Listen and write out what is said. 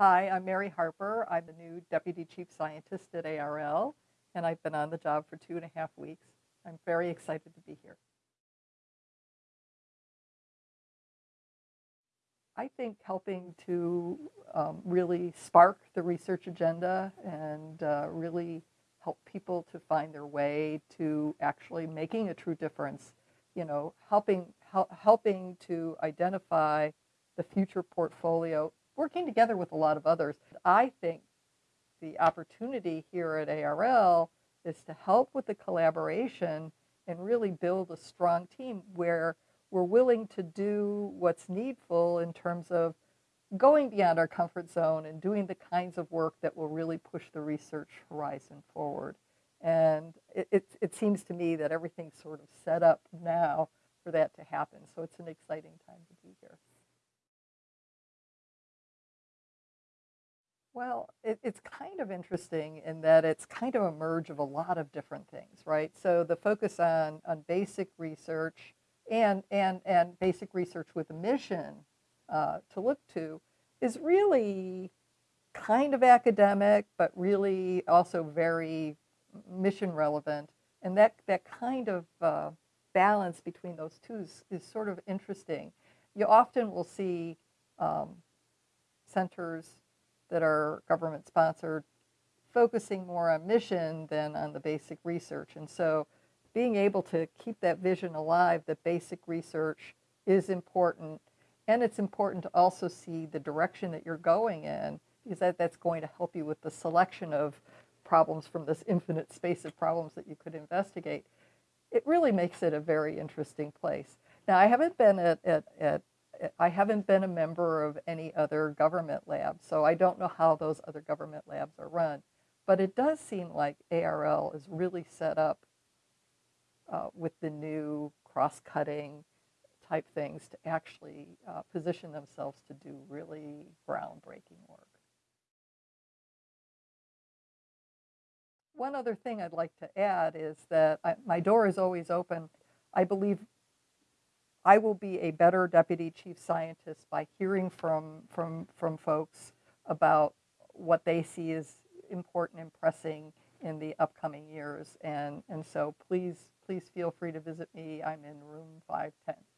Hi, I'm Mary Harper. I'm the new Deputy Chief Scientist at ARL, and I've been on the job for two and a half weeks. I'm very excited to be here. I think helping to um, really spark the research agenda and uh, really help people to find their way to actually making a true difference, you know, helping, hel helping to identify the future portfolio, working together with a lot of others. I think the opportunity here at ARL is to help with the collaboration and really build a strong team where we're willing to do what's needful in terms of going beyond our comfort zone and doing the kinds of work that will really push the research horizon forward. And it, it, it, seems to me that everything's sort of set up now for that to happen. So it's an exciting time to be Well, it, it's kind of interesting in that it's kind of a merge of a lot of different things, right? So the focus on, on basic research, and, and, and basic research with a mission uh, to look to is really kind of academic, but really also very mission relevant. And that, that kind of uh, balance between those two is, is, sort of interesting. You often will see um, centers that are government sponsored focusing more on mission than on the basic research. And so being able to keep that vision alive that basic research is important. And it's important to also see the direction that you're going in because that, that's going to help you with the selection of problems from this infinite space of problems that you could investigate. It really makes it a very interesting place. Now, I haven't been at, at, at I haven't been a member of any other government lab, so I don't know how those other government labs are run. But it does seem like ARL is really set up uh, with the new cross-cutting type things to actually uh, position themselves to do really groundbreaking work. One other thing I'd like to add is that I, my door is always open. I believe I will be a better deputy chief scientist by hearing from, from, from folks about what they see as important and pressing in the upcoming years. And, and so please please feel free to visit me. I'm in room 510.